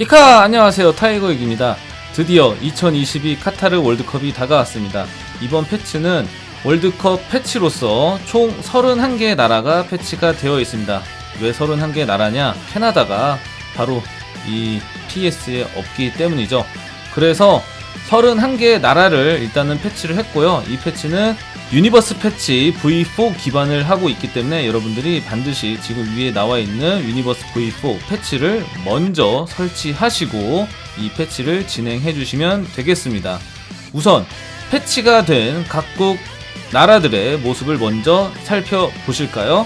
익하 안녕하세요. 타이거 IK입니다. 드디어 2022 카타르 월드컵이 다가왔습니다. 이번 패치는 월드컵 패치로서 총 31개의 나라가 패치가 되어 있습니다. 왜 31개의 나라냐? 캐나다가 바로 이 PS에 없기 때문이죠. 그래서 31개의 나라를 일단은 패치를 했고요. 이 패치는 Universe 패치 V4 기반을 하고 있기 때문에 여러분들이 반드시 지금 위에 나와 있는 Universe V4 패치를 먼저 설치하시고 이 패치를 진행해 주시면 되겠습니다. 우선 패치가 된 각국 나라들의 모습을 먼저 살펴보실까요?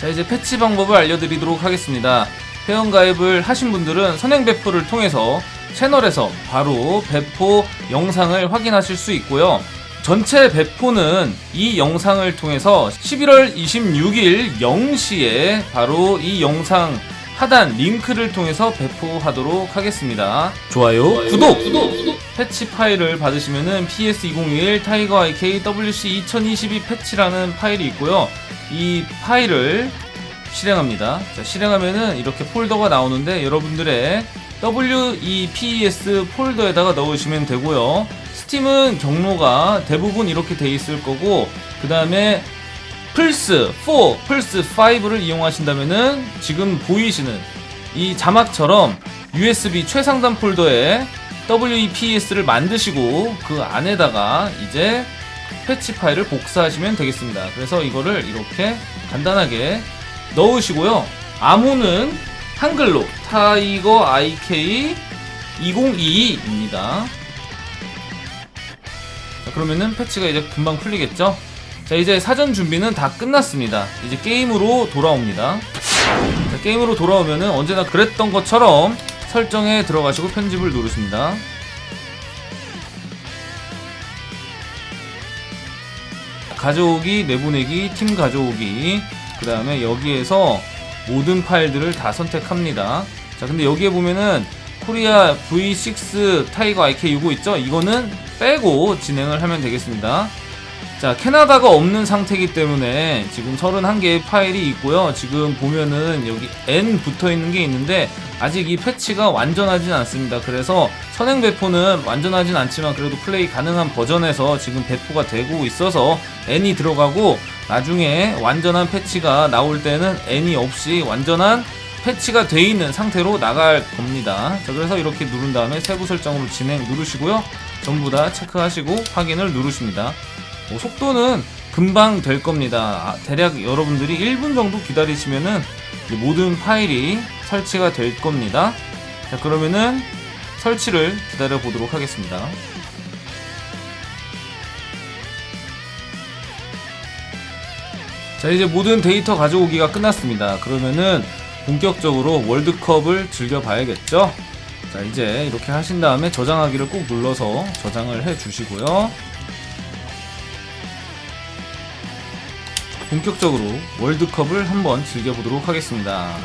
자 이제 패치 방법을 알려드리도록 하겠습니다. 회원가입을 하신 분들은 선행 배포를 통해서 채널에서 바로 배포 영상을 확인하실 수 있고요. 전체 배포는 이 영상을 통해서 11월 26일 0시에 바로 이 영상 하단 링크를 통해서 배포하도록 하겠습니다. 좋아요, 구독! 패치 파일을 받으시면은 PS2021 Tiger IK WC 2022 패치라는 파일이 있고요. 이 파일을 실행합니다. 자, 실행하면은 이렇게 폴더가 나오는데 여러분들의 WEPS 폴더에다가 넣으시면 되고요. 스팀은 경로가 대부분 이렇게 돼 있을 거고 그 다음에 플스 4, 플스 5를 이용하신다면은 지금 보이시는 이 자막처럼 USB 최상단 폴더에 WEPS를 만드시고 그 안에다가 이제 패치 파일을 복사하시면 되겠습니다. 그래서 이거를 이렇게 간단하게 넣으시고요. 암호는 한글로 타이거 IK 2022입니다. 자, 그러면은 패치가 이제 금방 풀리겠죠? 자, 이제 사전 준비는 다 끝났습니다. 이제 게임으로 돌아옵니다. 자, 게임으로 돌아오면은 언제나 그랬던 것처럼 설정에 들어가시고 편집을 누르십니다. 가져오기, 내보내기, 팀 가져오기. 그 다음에 여기에서 모든 파일들을 다 선택합니다. 자, 근데 여기에 보면은 Korea V6 Tiger IK65 있죠? 이거는 빼고 진행을 하면 되겠습니다. 자, 캐나다가 없는 상태이기 때문에 지금 31개의 파일이 있고요. 지금 보면은 여기 N 붙어 있는 게 있는데 아직 이 패치가 완전하진 않습니다. 그래서 선행 배포는 완전하진 않지만 그래도 플레이 가능한 버전에서 지금 배포가 되고 있어서 N이 들어가고 나중에 완전한 패치가 나올 때는 N이 없이 완전한 패치가 돼 있는 상태로 나갈 겁니다. 자, 그래서 이렇게 누른 다음에 세부 설정으로 진행 누르시고요. 전부 다 체크하시고 확인을 누르십니다. 뭐 속도는 금방 될 겁니다. 아, 대략 여러분들이 1분 정도 기다리시면은 모든 파일이 설치가 될 겁니다. 자, 그러면은 설치를 기다려 보도록 하겠습니다. 자, 이제 모든 데이터 가져오기가 끝났습니다. 그러면은 본격적으로 월드컵을 즐겨봐야겠죠? 자, 이제 이렇게 하신 다음에 저장하기를 꼭 눌러서 저장을 해 주시고요. 본격적으로 월드컵을 한번 즐겨보도록 하겠습니다.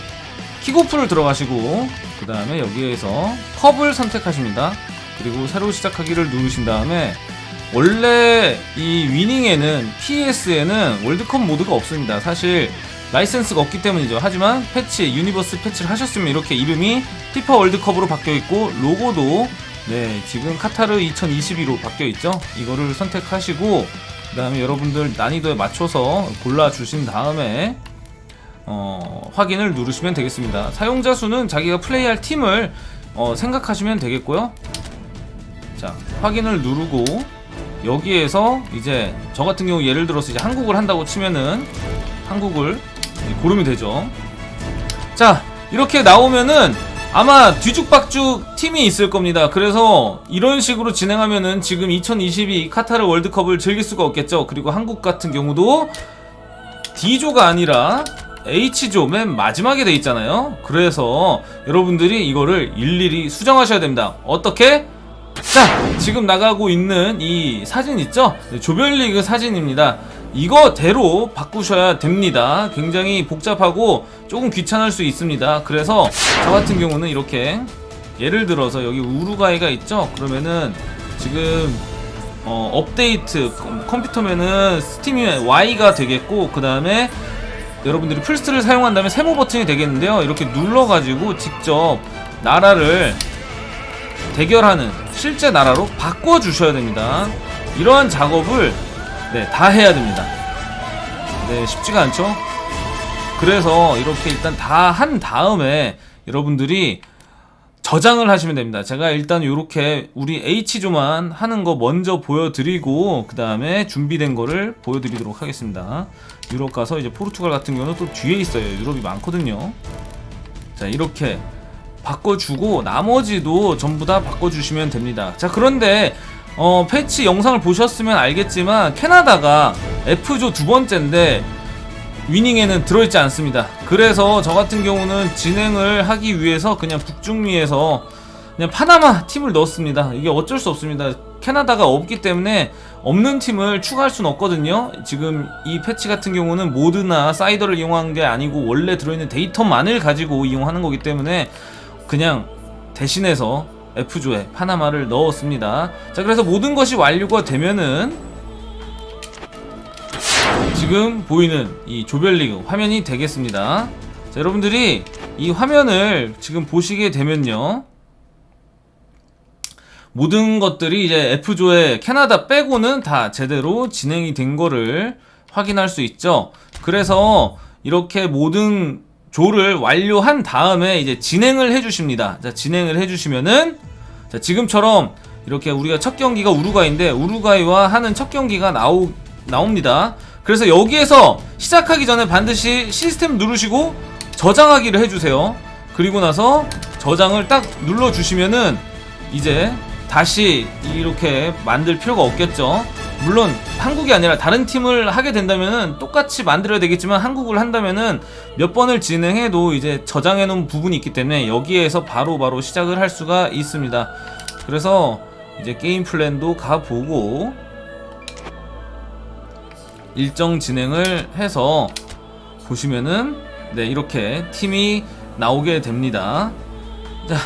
킥오프를 들어가시고 그 다음에 여기에서 컵을 선택하십니다. 그리고 새로 시작하기를 누르신 다음에 원래 이 위닝에는 PS에는 월드컵 모드가 없습니다. 사실 라이센스가 없기 때문이죠. 하지만 패치, Universe 패치를 하셨으면 이렇게 이름이 피파 월드컵으로 바뀌어 있고 로고도 네 지금 카타르 2022로 바뀌어 있죠. 이거를 선택하시고 그 다음에 여러분들 난이도에 맞춰서 골라주신 다음에 어, 확인을 누르시면 되겠습니다. 사용자 수는 자기가 플레이할 팀을 어, 생각하시면 되겠고요. 자, 확인을 누르고 여기에서 이제 저 같은 경우 예를 들어서 이제 한국을 한다고 치면은 한국을 고르면 되죠. 자, 이렇게 나오면은 아마 뒤죽박죽 팀이 있을 겁니다. 그래서 이런 식으로 진행하면은 지금 2022 카타르 월드컵을 즐길 수가 없겠죠. 그리고 한국 같은 경우도 D조가 아니라 H조 맨 마지막에 돼 있잖아요. 그래서 여러분들이 이거를 일일이 수정하셔야 됩니다. 어떻게? 자, 지금 나가고 있는 이 사진 있죠? 조별리그 사진입니다. 이거대로 바꾸셔야 됩니다. 굉장히 복잡하고 조금 귀찮을 수 있습니다. 그래서 저 같은 경우는 이렇게 예를 들어서 여기 우루과이가 있죠? 그러면은 지금 어, 업데이트 컴퓨터면은 스팀이 Y가 되겠고 그 다음에 여러분들이 플스를 사용한다면 세모 버튼이 되겠는데요. 이렇게 눌러가지고 직접 나라를 대결하는 실제 나라로 바꿔주셔야 됩니다. 이러한 작업을 네, 다 해야 됩니다. 네, 쉽지가 않죠? 그래서 이렇게 일단 다 한 다음에 여러분들이 저장을 하시면 됩니다. 제가 일단 이렇게 우리 H조만 하는 거 먼저 보여드리고 그 다음에 준비된 거를 보여드리도록 하겠습니다. 유럽 가서 이제 포르투갈 같은 경우는 또 뒤에 있어요. 유럽이 많거든요. 자 이렇게 바꿔주고 나머지도 전부 다 바꿔주시면 됩니다. 자 그런데 어, 패치 영상을 보셨으면 알겠지만 캐나다가 F조 두 번째인데 위닝에는 들어있지 않습니다. 그래서 저 같은 경우는 진행을 하기 위해서 그냥 북중미에서 그냥 파나마 팀을 넣었습니다. 이게 어쩔 수 없습니다. 캐나다가 없기 때문에 없는 팀을 추가할 수는 없거든요. 지금 이 패치 같은 경우는 모드나 사이더를 이용한 게 아니고 원래 들어있는 데이터만을 가지고 이용하는 거기 때문에 그냥 대신해서 F조에 파나마를 넣었습니다. 자, 그래서 모든 것이 완료가 되면은 지금 보이는 이 조별리그 화면이 되겠습니다. 자, 여러분들이 이 화면을 지금 보시게 되면요. 모든 것들이 이제 F조에 캐나다 빼고는 다 제대로 진행이 된 거를 확인할 수 있죠. 그래서 이렇게 모든 조를 완료한 다음에 이제 진행을 해주십니다. 자, 진행을 해주시면은 자, 지금처럼 이렇게 우리가 첫 경기가 우루과이인데 우루과이와 하는 첫 경기가 나오, 나옵니다. 그래서 여기에서 시작하기 전에 반드시 시스템 누르시고 저장하기를 해주세요. 그리고 나서 저장을 딱 눌러주시면은 이제 다시 이렇게 만들 필요가 없겠죠. 물론 한국이 아니라 다른 팀을 하게 된다면은 똑같이 만들어야 되겠지만 한국을 한다면은 몇 번을 진행해도 이제 저장해 놓은 부분이 있기 때문에 여기에서 바로바로 바로 시작을 할 수가 있습니다. 그래서 이제 게임 플랜도 가보고 일정 진행을 해서 보시면은 네 이렇게 팀이 나오게 됩니다. 자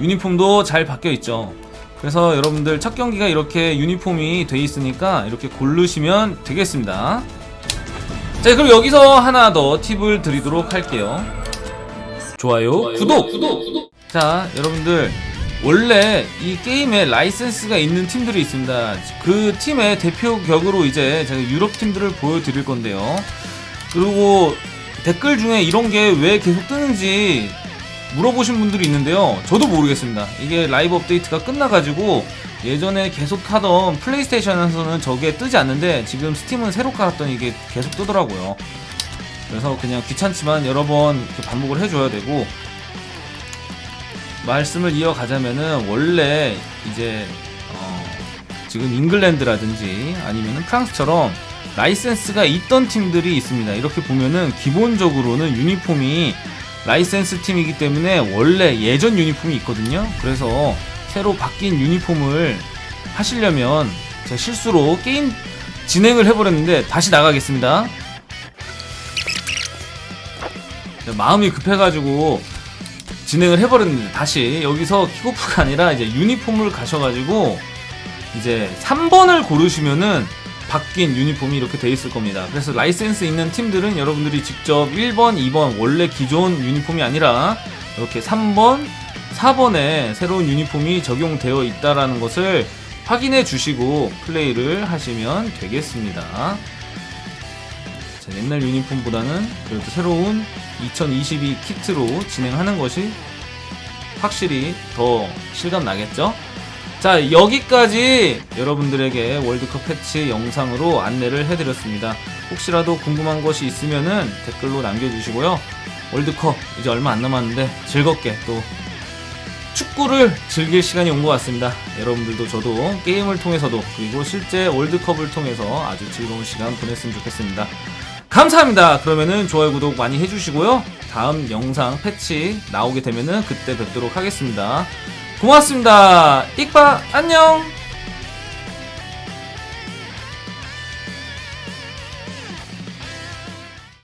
유니폼도 잘 바뀌어 있죠. 그래서 여러분들 첫 경기가 이렇게 유니폼이 돼 있으니까 이렇게 고르시면 되겠습니다. 자, 그럼 여기서 하나 더 팁을 드리도록 할게요. 좋아요, 구독, 구독, 구독. 자, 여러분들 원래 이 게임에 라이센스가 있는 팀들이 있습니다. 그 팀의 대표 격으로 이제 제가 유럽 팀들을 보여드릴 건데요. 그리고 댓글 중에 이런 게 왜 계속 뜨는지 물어보신 분들이 있는데요. 저도 모르겠습니다. 이게 라이브 업데이트가 끝나가지고 예전에 계속 하던 플레이스테이션에서는 저게 뜨지 않는데 지금 스팀은 새로 깔았더니 이게 계속 뜨더라고요. 그래서 그냥 귀찮지만 여러 번 반복을 해줘야 되고 말씀을 이어가자면은 원래 이제 어 지금 잉글랜드라든지 아니면은 프랑스처럼 라이센스가 있던 팀들이 있습니다. 이렇게 보면은 기본적으로는 유니폼이 라이센스 팀이기 때문에 원래 예전 유니폼이 있거든요. 그래서 새로 바뀐 유니폼을 하시려면 제가 실수로 게임 진행을 해버렸는데 다시 나가겠습니다. 마음이 급해가지고 진행을 해버렸는데 다시 여기서 킥오프가 아니라 이제 유니폼을 가셔가지고 이제 3번을 고르시면은 바뀐 유니폼이 이렇게 돼 있을 겁니다. 그래서 라이센스 있는 팀들은 여러분들이 직접 1번, 2번 원래 기존 유니폼이 아니라 이렇게 3번, 4번에 새로운 유니폼이 적용되어 있다라는 것을 확인해 주시고 플레이를 하시면 되겠습니다. 자, 옛날 유니폼보다는 그래도 새로운 2022 키트로 진행하는 것이 확실히 더 실감 나겠죠? 자, 여기까지 여러분들에게 월드컵 패치 영상으로 안내를 해드렸습니다. 혹시라도 궁금한 것이 있으면은 댓글로 남겨주시고요. 월드컵 이제 얼마 안 남았는데 즐겁게 또 축구를 즐길 시간이 온 것 같습니다. 여러분들도 저도 게임을 통해서도 그리고 실제 월드컵을 통해서 아주 즐거운 시간 보냈으면 좋겠습니다. 감사합니다. 그러면은 좋아요, 구독 많이 해주시고요. 다음 영상 패치 나오게 되면은 그때 뵙도록 하겠습니다. 고맙습니다. 익바 안녕.